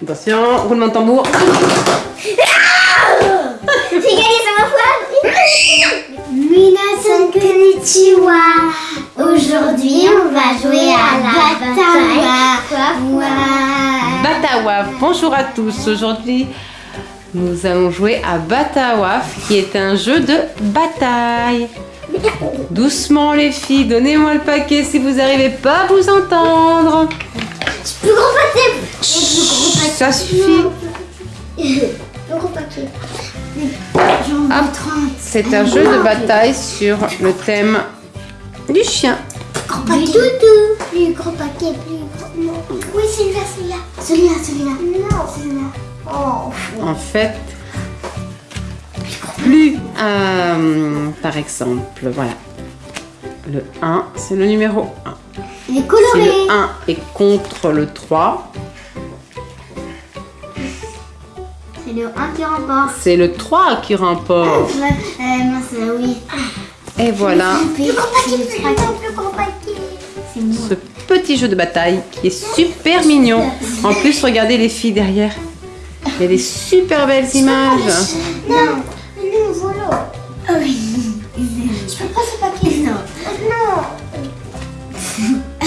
Attention, roulement de tambour. J'ai gagné sur ma foi Minasan konnichiwa Aujourd'hui, on va jouer à la bataille. Batawaf, bonjour à tous. Aujourd'hui, nous allons jouer à Batawaf, qui est un jeu de bataille. Doucement les filles, donnez-moi le paquet si vous n'arrivez pas à vous entendre. Plus gros paquet Plus gros paquet Ça suffit. Plus gros paquet J'en Hop. veux 30 C'est un jeu de bataille sur le thème du chien. Gros paquet Plus gros paquet, plus gros... Oui, celui-là, celui-là Celui-là, celui-là Non, celui-là Oh En fait, plus, euh, par exemple, voilà. Le 1, c'est le numéro 1. Il est Si coloré le 1 est contre le 3, C'est le 1 qui remporte c'est le 3 qui remporte. Ouais, euh, mince, oui Et voilà ce petit jeu de bataille qui est super mignon. En plus, regardez les filles derrière. Il y a des super belles images. Non, non, voilà. Ah oui. Je peux pas ce papier. Non.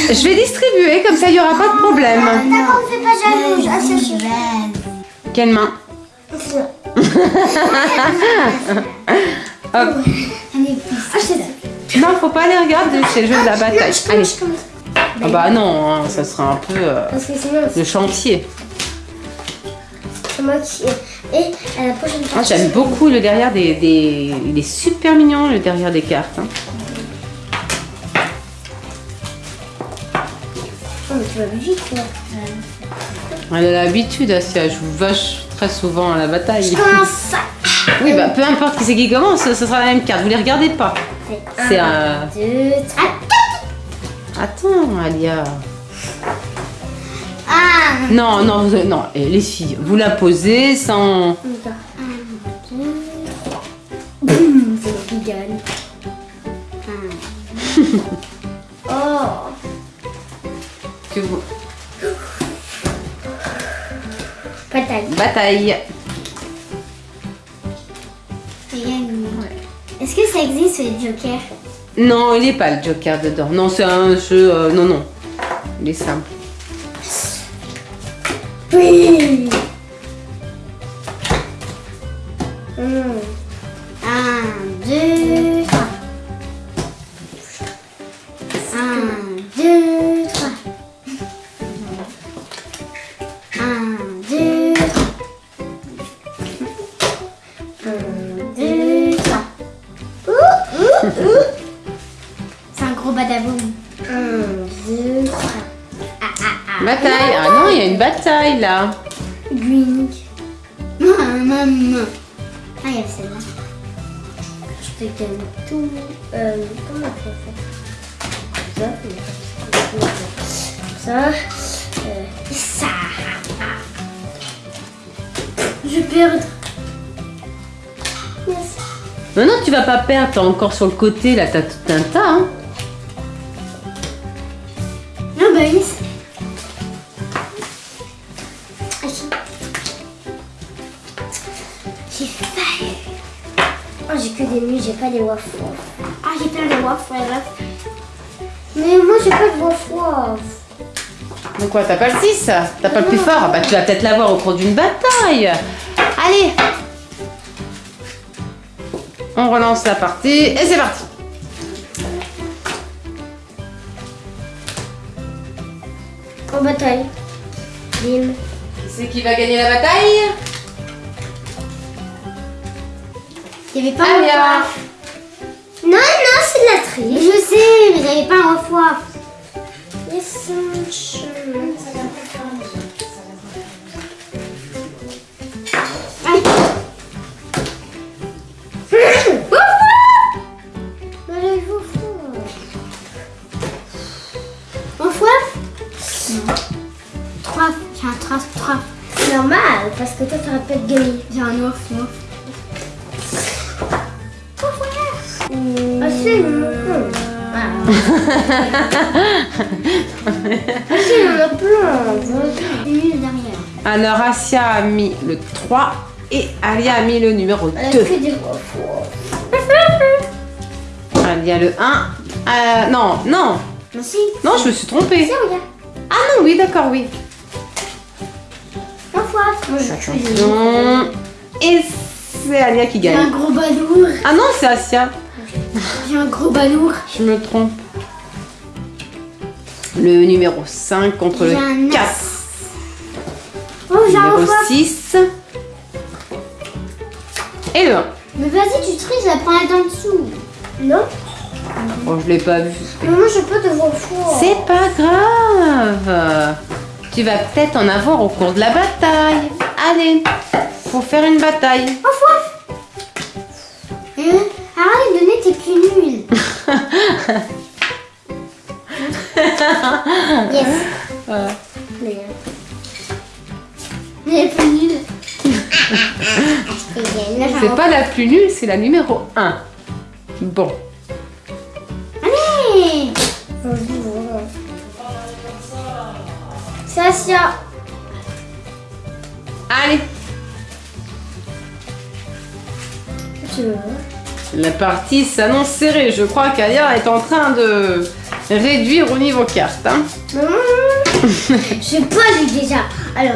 Je vais distribuer, comme ça il n'y aura pas de problème. D'accord, on fait pas jalouse. Ah, c'est sûr. Quelle main Hop. Ah. Non, faut pas les regarder, c'est le jeu de la bataille. Allez. Ah bah non, hein, ça sera un peu euh, le chantier. c'est moi qui. Et à la prochaine Ah, J'aime beaucoup le derrière des, des... Il est super mignon le derrière des cartes. hein. Tu vas vite, toi. Elle a l'habitude, Asia, je joue vache très souvent à la bataille. Oui, bah peu importe qui c'est qui commence, ce sera la même carte, vous les regardez pas. C'est un... Deux, trois. Attends, Alia. Ah. Non, non, vous- non, eh, les filles, vous la posez sans... Un, deux, trois. C'est oh. Bataille. Bataille. Est-ce que ça existe les jokers Non, il n'est pas le joker dedans. Non, c'est un jeu... euh, non, non. Il est simple. Oui. Un, deux, trois. Ouh, ouh, ouh. C'est un gros badaboum. Un, deux, trois. Ah, ah, ah. Bataille. Ah non, il y a une bataille là. Green. Maman. Ah, il y a celle-là. Je te donne tout. Euh, comment on peut faire ça Ça. Euh, ça. Je vais perdre. Yes. Non, non, tu vas pas perdre. T'es encore sur le côté là, t'as tout un tas. Hein. Non, bah oui. J'ai failli. Oh, j'ai que des nuits, j'ai pas des waffles. Ah, j'ai plein de waffles. Mais moi, j'ai pas de waffles. Donc quoi, t'as pas le 6 T'as pas le plus fort? Bah tu vas peut-être l'avoir au cours d'une bataille. Allez On relance la partie et c'est parti. En bataille. Bim. C'est qui va gagner la bataille? Il y avait pas Alia. un. Non, non, c'est de la triche. Je sais, mais il n'y avait pas un waffle. Aïe. Normal, parce que toi, tu aurais peut-être gagné. J'ai un. Ah si, il en a plein. Ah si, il en a plein. Vas-y, une minute derrière. Alors, Asia a mis le 3 et Alia a mis le numéro 2. Elle a fait des voix Alia le 1. Euh, non, non, Non, si. non, je me suis trompée. Ah non, oui, d'accord, oui. Et c'est Alia qui J'ai un gagne. gros balourd. Ah non, c'est Asia. J'ai un gros balourd. Je me trompe. Le numéro 5 contre le as. 4. Oh, j'ai un Numéro fois. 6. Et le 1. Mais vas-y, tu triches, elle prend elle en dessous. Non Oh, je l'ai pas vu. Mais moi, je peux te voir fort. C'est pas grave. Tu vas peut-être en avoir au cours de la bataille. Allez, faut faire une bataille. Fois. Hein? Arrête de donner tes plus nuls. yes. Ouais. Mais, mais plus nuls. C'est pas la plus nulle, c'est la numéro 1. Bon. Allez C'est Asia. Allez, Tu veux la partie s'annonce serrée. Je crois qu'Alia est en train de réduire au niveau carte. hein. Je sais pas lui déjà. Alors,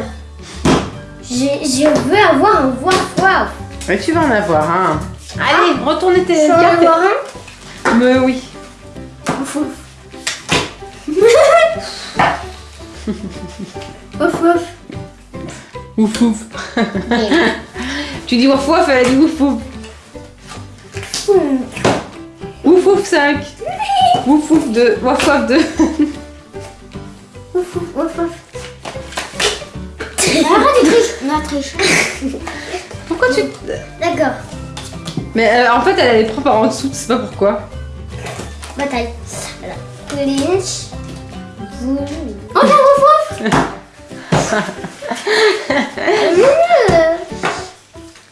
j'ai- je veux avoir un voir voir. Mais tu vas en avoir un. Allez, retournez tes Je veux en cartes. avoir un. Mais oui. Ouf ouf. ouf ouf. Ouf ouf. tu dis ouf ouf, elle a dit ouf ouf. Ouf ouf 5. Ouf ouf 2. Ouf ouf 2. Ouf ouf ouf ouf. Arrête de tricher. Non, triche. Pourquoi tu. D'accord. Mais euh, en fait, elle les prend par en dessous, tu sais pas pourquoi. Bataille. Alors, Lynch. Oh, j'ai.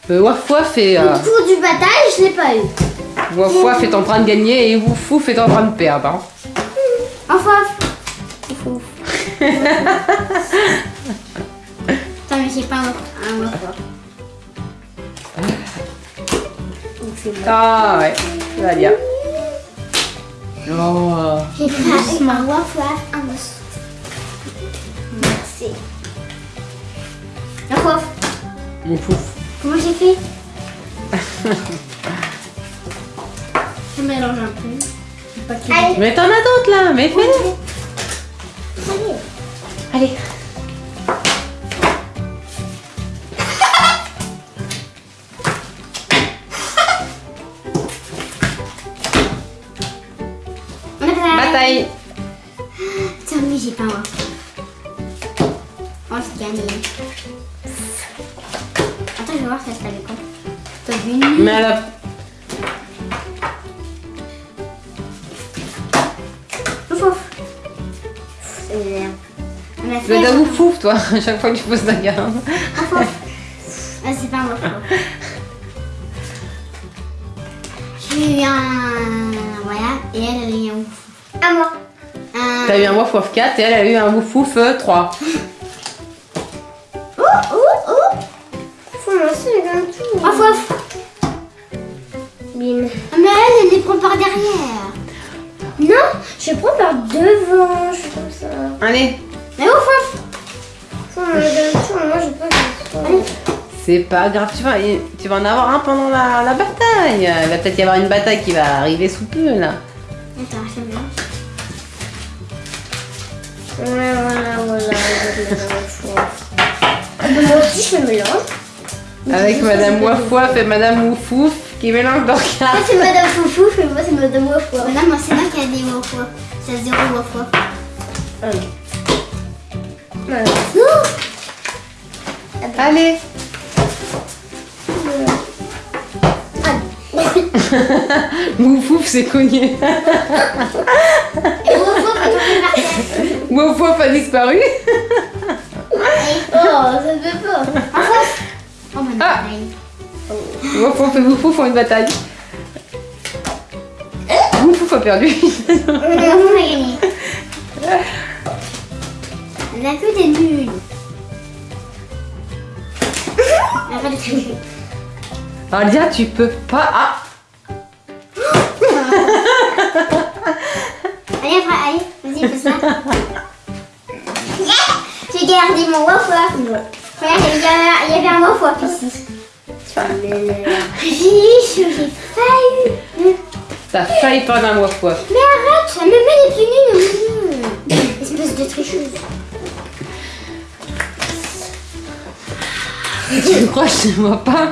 Euh, Waf Waf est, euh, Le tour du bataille, je l'ai pas eu. Waf Waf est en train de gagner et Wouf Wouf est en train de perdre. hein. Ouf ouf. Attends, mais j'ai pas un c'est bon. Ah ouais, ça va bien. Oh. J'ai pas eu un waf waf, un. Merci. Waf waf. Wouf Wouf. Comment j'ai fait? Je mélange un peu. Allez. Mais t'en as d'autres là, mais fais Allez. Allez. Attends, je vais voir si ça se avec quoi. T'as vu une Mais elle a... Ouf ouf. C'est merde. On a Tu vas Wouf Wouf toi, à chaque fois que tu poses la garde. Ouf ouf. Ah, c'est pas ouf. J'ai eu un. Voilà, et elle, a eu un ouf ouf. À moi. T'as eu un Wouf Wouf 4 et elle a eu un Wouf Wouf euh, 3. Un tout. Ouf ouf. Bim. Ah, mais elle, elle les prend par derrière. Non, je prends par devant, je suis comme ça. Allez, Mais ouf ouf. C'est pas grave, tu vas, tu vas en avoir un pendant la, la bataille. Il va peut-être y avoir une bataille qui va arriver sous peu là. Attends, c'est bien. Voilà, voilà, voilà. Ah, moi aussi, je me mélange. Avec Madame Wouf et Madame Wouf Wouf qui mélangent leurs Ça, cartes. c'est Madame Foufouf et moi, c'est Madame Wafwa. Non, moi, c'est moi qui a des Wafwa. C'est zéro Wafwa. Allez, Wouf Wouf s'est cogné. Et a disparu. Oh, ça se fait pas. Ah. Wouf Wouf et Wouf Wouf font une bataille. Wouf Wouf a perdu. On a que des nuls. Alia, tu peux pas. Ah Allez, après, allez, vas-y, fais ça. J'ai gardé mon waf waf. Regarde, il y avait- un waf waf ici. J'ai j'ai failli. T'as failli prendre un waf waf. Mais arrête, ça me met les pieds. Espèce de tricheuse. Tu crois que je ne vois pas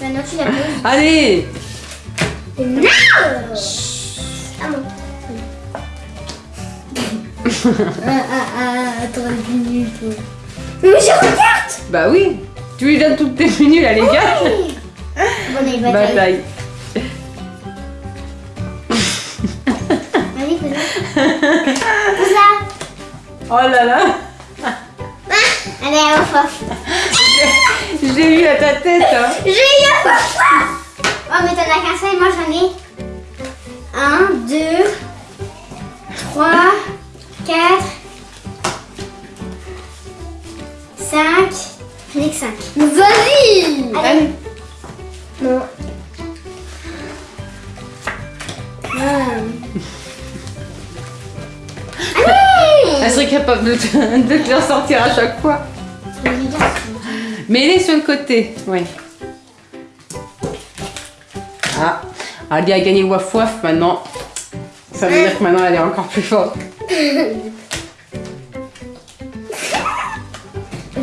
Maintenant, tu l'as. Allez Non Ah bon. ah, ah, ah, attends, minute. Mais je regarde Bah oui Tu lui donnes toutes tes menus là, les gars Bon, allez, bataille. Bataille. Vas-y. Oh là là Ah, va Je l'ai vu à ta tête hein. J'ai eu papa Oh, mais t'en as qu'un seul, moi j'en ai. Un, deux, trois, quatre, cinq. J'en ai que cinq. Vas-y Allez. Non. Allez Elle serait capable de te, de te les ressortir à chaque fois. Mais elle est sur le côté, oui. Ah, Ali a gagné waf waf maintenant. Ça veut dire que maintenant elle est encore plus forte.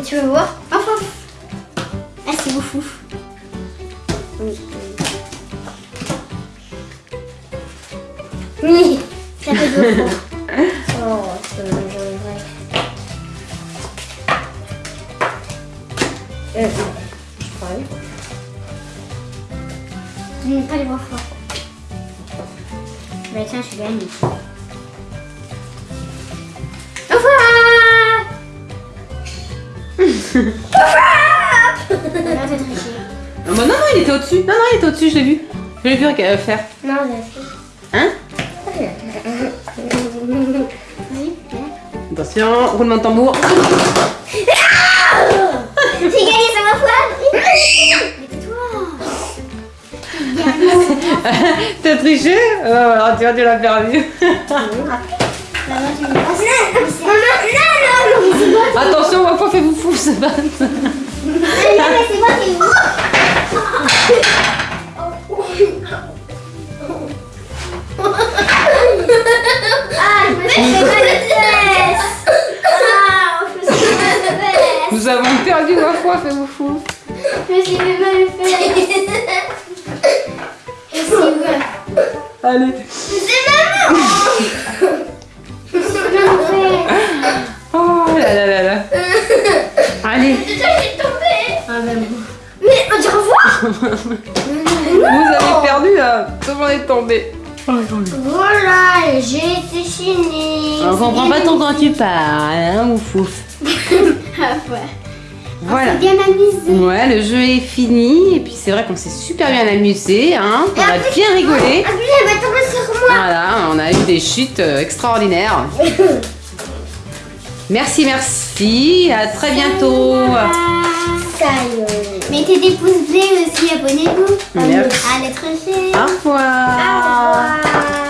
Tu veux voir Enfin Ah, c'est beau fou. Oui, ça fait deux fois. Oh, c'est vrai. Euh, je parle. Je n'aime pas les voir forts. Bah tiens, je gagne. Triché. Ah bah non, non, il était au-dessus. Non, non, il était au-dessus, je l'ai vu. Je l'ai vu euh, faire. Non, j'ai Hein. Attention, roulement de tambour. J'ai gagné ça ma toi T'as triché? Euh, Alors tu vois, tu l'as perdu. Attention, waf waf, fais-vous fou, se battre. Non, mais c'est moi qui Ah, je me suis fait mal aux fesses Ah, je me suis fait mal aux fesses Nous avons perdu waf waf, fais-vous fou. Je me suis fait mal aux fesses Et c'est vrai Allez. Vous avez perdu là. Tout le monde est tombé. Voilà, j'ai été chinée On comprend pas ton quand tu parles, hein, ouf ouf. Ah ouais Voilà. C'est bien amusé Ouais, le jeu est fini. Et puis c'est vrai qu'on s'est super bien amusé, hein. On a bien rigolé. Ah puis elle va tomber sur moi Voilà, on a eu des chutes euh, extraordinaires. Merci, merci. À très bientôt. Mettez des pouces bleus aussi, abonnez-vous. Merci. À l'être fait. Au revoir. Au revoir.